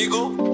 amigo.